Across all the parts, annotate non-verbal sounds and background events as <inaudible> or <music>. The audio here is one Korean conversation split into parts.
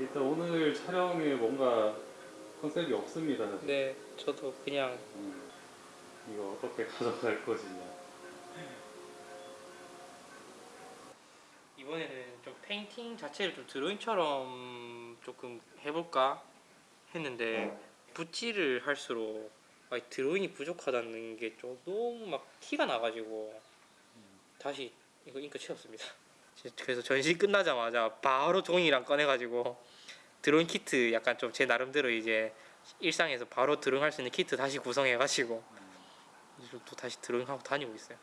일단 오늘 촬영에 뭔가 컨셉이 없습니다. 사실. 네, 저도 그냥 음, 이거 어떻게 <laughs> 가져갈 것이냐. 이번에는 좀 페인팅 자체를 좀 드로잉처럼 조금 해볼까 했는데 붓질을 할수록 아, 드로잉이 부족하다는 게 좀 너무 막 티가 나가지고 다시 이거 잉크 채웠습니다. 그래서 전시 끝나자마자 바로 종이랑 꺼내가지고 드로잉 키트 약간 좀 제 나름대로 이제 일상에서 바로 드로잉할 수 있는 키트 다시 구성해가지고 또 다시 드로잉하고 다니고 있어요.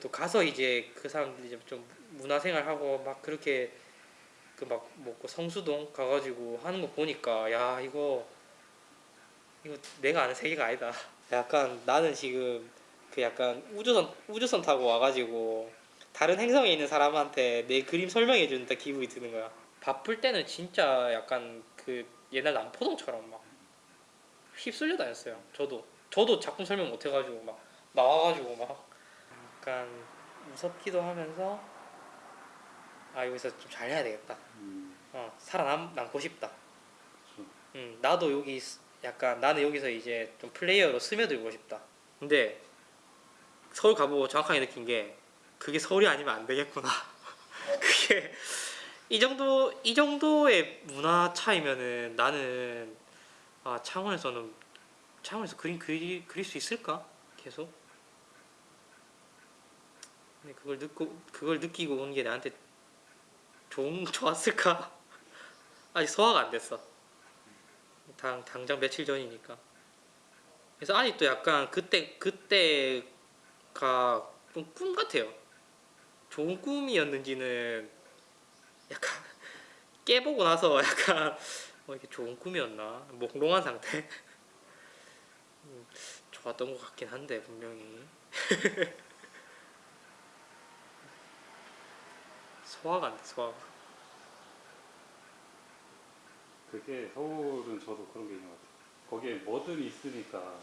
또 가서 이제 그 사람들이 좀 문화생활 하고 막 그렇게 그 막 뭐고 성수동 가가지고 하는 거 보니까 야 이거 이거 내가 아는 세계가 아니다. 약간 나는 지금 그 약간 우주선 우주선 타고 와가지고 다른 행성에 있는 사람한테 내 그림 설명해 준다 기분이 드는 거야. 바쁠 때는 진짜 약간 그 옛날 남포동처럼 막 휩쓸려 다녔어요. 저도 저도 작품 설명 못 해가지고 막 나와가지고 막 약간 무섭기도 하면서 아 여기서 좀 잘해야 되겠다. 음, 어 살아남 남고 싶다. 그렇죠. 음 나도 여기 스- 약간 나는 여기서 이제 좀 플레이어로 스며들고 싶다. 근데 서울 가보고 정확하게 느낀 게 그게 서울이 아니면 안 되겠구나. <laughs> 그게 이 정도 이 정도의 문화 차이면은 나는 아 창원에서는 창원에서 그림 그리, 그릴 수 있을까 계속? 근데 그걸 느끼고 그걸 느끼고 온 게 나한테 좋은 <laughs> 좋았을까? 아직 소화가 안 됐어. 당 당장 며칠 전이니까. 그래서 아직도 약간 그때 그때가 좀 꿈 같아요. 좋은 꿈이었는지는 약간 <laughs> 깨보고 나서 약간 어, 이게 좋은 꿈이었나 몽롱한 상태. 음, 좋았던 것 같긴 한데 분명히 <laughs> 소화가 안돼 소화가. 그게 서울은 저도 그런 게 있는 것 같아요. 거기에 뭐든 있으니까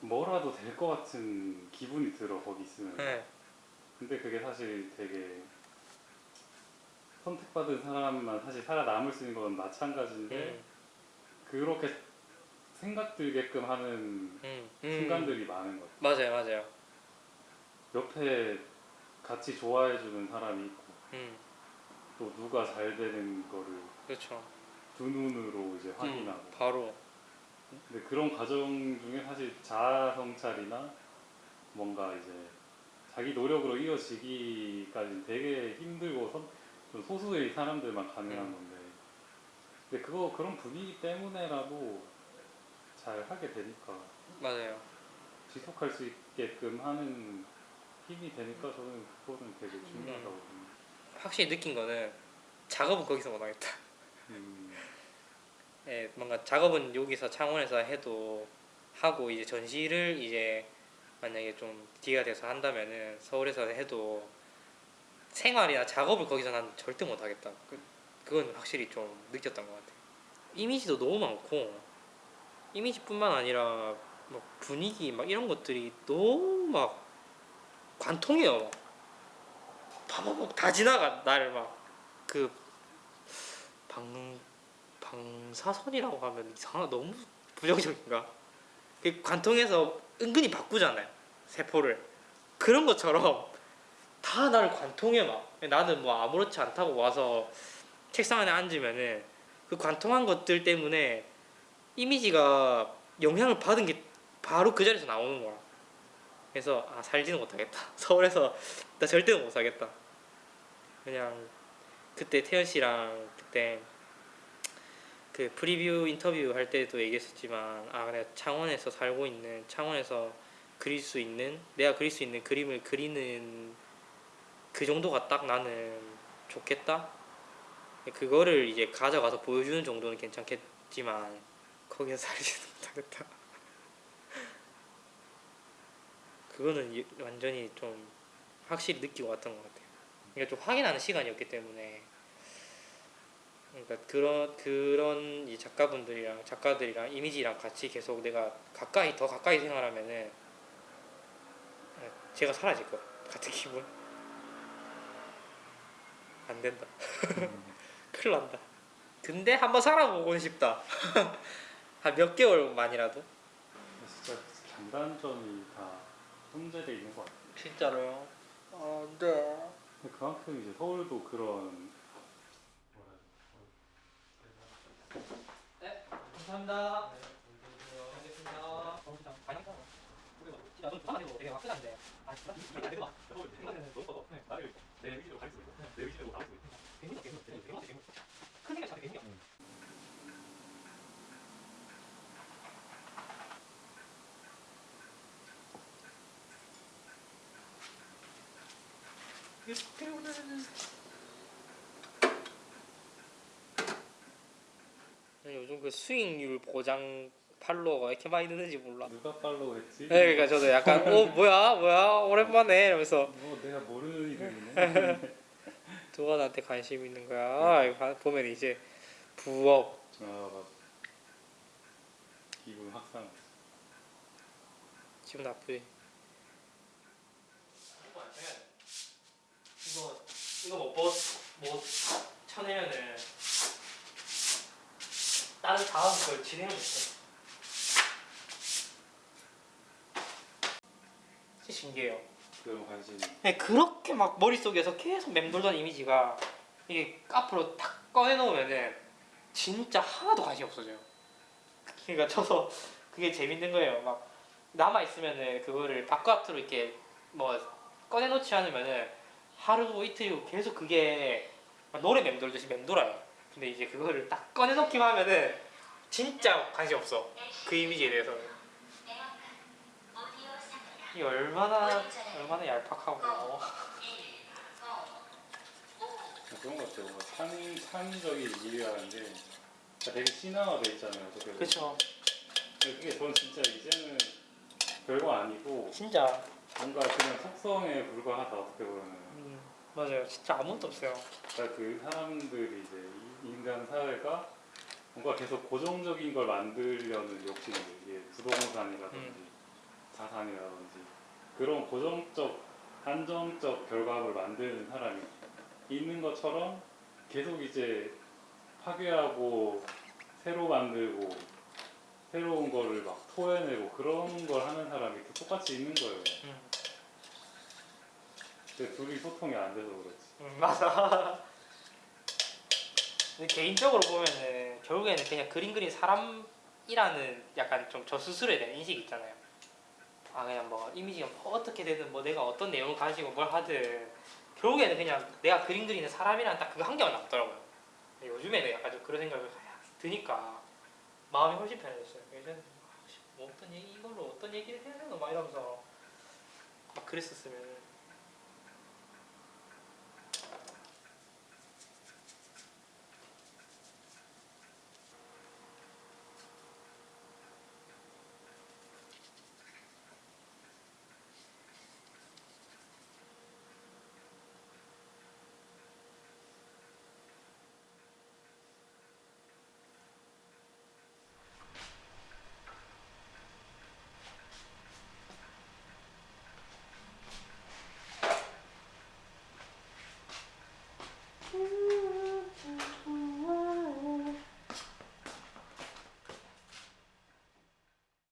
뭐라도 될 것 같은 기분이 들어 거기 있으면. 네. 근데 그게 사실 되게 선택받은 사람만 사실 살아남을 수 있는 건 마찬가지인데 음, 그렇게 생각 들게끔 하는 음, 음. 순간들이 많은 것 같아요. 맞아요 맞아요. 옆에 같이 좋아해주는 사람이 있고 음, 또 누가 잘 되는 거를 그렇죠. 두 눈으로 이제 확인하고 음, 바로 근데 그런 과정 중에 사실 자아 성찰이나 뭔가 이제 자기 노력으로 이어지기까지는 되게 힘들고 선- 좀 소수의 사람들만 가능한 음. 건데 근데 그거 그런 분위기 때문에라도 잘 하게 되니까 맞아요. 지속할 수 있게끔 하는 힘이 되니까 저는 그거는 되게 중요하다고 봅니다. 확실히 느낀 거는 작업은 거기서 못 하겠다. 음, 예, 뭔가 작업은 여기서 창원에서 해도 하고 이제 전시를 이제 만약에 좀 기회가 돼서 한다면은 서울에서 해도 생활이나 작업을 거기서 난 절대 못 하겠다. 그, 그건 확실히 좀 느꼈던 것 같아요. 이미지도 너무 많고 이미지뿐만 아니라 뭐 분위기 막 이런 것들이 너무 막 관통해요. 막. 다 지나가 나를 막 그 방 방사선이라고 하면 이상하 너무 부정적인가? 그 관통해서 은근히 바꾸잖아요 세포를. 그런 것처럼 다 나를 관통해 막. 나는 뭐 아무렇지 않다고 와서 책상 안에 앉으면은 그 관통한 것들 때문에 이미지가 영향을 받은 게 바로 그 자리에서 나오는 거야. 그래서 아 살지는 못하겠다. <laughs> 서울에서 나 절대 못 살겠다. 그냥 그때 태연 씨랑 그때 그 프리뷰 인터뷰 할 때도 얘기했었지만 아 내가 창원에서 살고 있는 창원에서 그릴 수 있는 내가 그릴 수 있는 그림을 그리는 그 정도가 딱 나는 좋겠다? 그거를 이제 가져가서 보여주는 정도는 괜찮겠지만 거기서 살지는 <laughs> 못하겠다. 그거는 이- 완전히 좀 확실히 느끼고 왔던 것 같아요. 그러니까 좀 확인하는 시간이었기 때문에 그러니까 그런 그런 이 작가분들이랑 작가들이랑 이미지랑 같이 계속 내가 가까이 더 가까이 생활하면은 제가 사라질 거야 같은 기분. 안 된다. <laughs> 큰일 난다. 근데 한번 살아보고 싶다. <laughs> 한 몇 개월만이라도. 진짜 장단점이 다 혼재돼 있는 것 같아요. 진짜로요. 아, 네. 근데 그만큼 이제 서울도 그런 뭐라 네, 감사합니다. 알겠습니다. 진짜 넌 부산 아니고 되게 화끈한데. 아, 진짜? 이게 안 되구나. 너무 커서. 나를 내 위치로 가릴 수 있고, 내 위치로 가릴 수 있고. 괴물. 괴물, 괴물, 괴물. 큰 생각 자체 괴물이야. 요즘 그 수익률 보장 팔로워가 왜 이렇게 많이 느는지 몰라. 누가 팔로우 했지? 네, 그러니까 저도 약간 어 뭐야 뭐야 오랜만에 이러면서 뭐 내가 모르는 이름이네. 누가 나한테 관심 있는 거야. 이거 봐- 보면 이제 부업 아 맞아. 기분 확산. 기분 나쁘지. 이거 이거 못못 못 쳐내면은 다른 다음 걸 진행을 못해. 진짜 신기해요. 그런 관심이. 네, 그렇게 막 머릿속에서 계속 맴돌던 이미지가 이게 앞으로 탁 꺼내놓으면은 진짜 하나도 관심 없어져요. 그러니까 저도 그게 재밌는 거예요. 막 남아 있으면은 그거를 바깥으로 이렇게 뭐 꺼내놓지 않으면은 하루 이틀이고 계속 그게 막 노래 맴돌듯이 맴돌아요. 근데 이제 그거를 딱 꺼내놓기만 하면은 진짜 관심 없어. 그 이미지에 대해서는. 이게 얼마나 얼마나 얄팍하고 그런 것 같아요. 뭔가 창, 창의적인 일이라는 게 되게 신화화돼 있잖아요. 그렇죠. 근데 그게 저는 진짜 이제는 별거 아니고 진짜 뭔가 그냥 속성에 불과하다 어떻게 보면. 음, 맞아요. 진짜 아무것도 없어요. 그러니까 그 사람들이 이제 이 인간 사회가 뭔가 계속 고정적인 걸 만들려는 욕심이 이게 부동산이라든지 음. 자산이라든지 그런 고정적 한정적 결과물을 만드는 사람이 있는 것처럼 계속 이제 파괴하고 새로 만들고 새로운 거를 막 토해내고 그런 걸 하는 사람이 또 똑같이 있는 거예요. 음, 둘이 소통이 안 돼서 그렇지. 음, 맞아. 근데 개인적으로 보면은 결국에는 그냥 그림 그린 사람이라는 약간 좀 저 스스로에 대한 인식이 있잖아요. 아 그냥 뭐 이미지가 뭐 어떻게 되든 뭐 내가 어떤 내용을 가지고 뭘 하든 결국에는 그냥 내가 그림 그리는 사람이란 딱 그거 한 개만 남더라고요. 요즘에는 약간 좀 그런 생각이 드니까 마음이 훨씬 편해졌어요. 예전에 뭐 어떤 얘기 이걸로 어떤 얘기를 해야 되나 막 이러면서 막 그랬었으면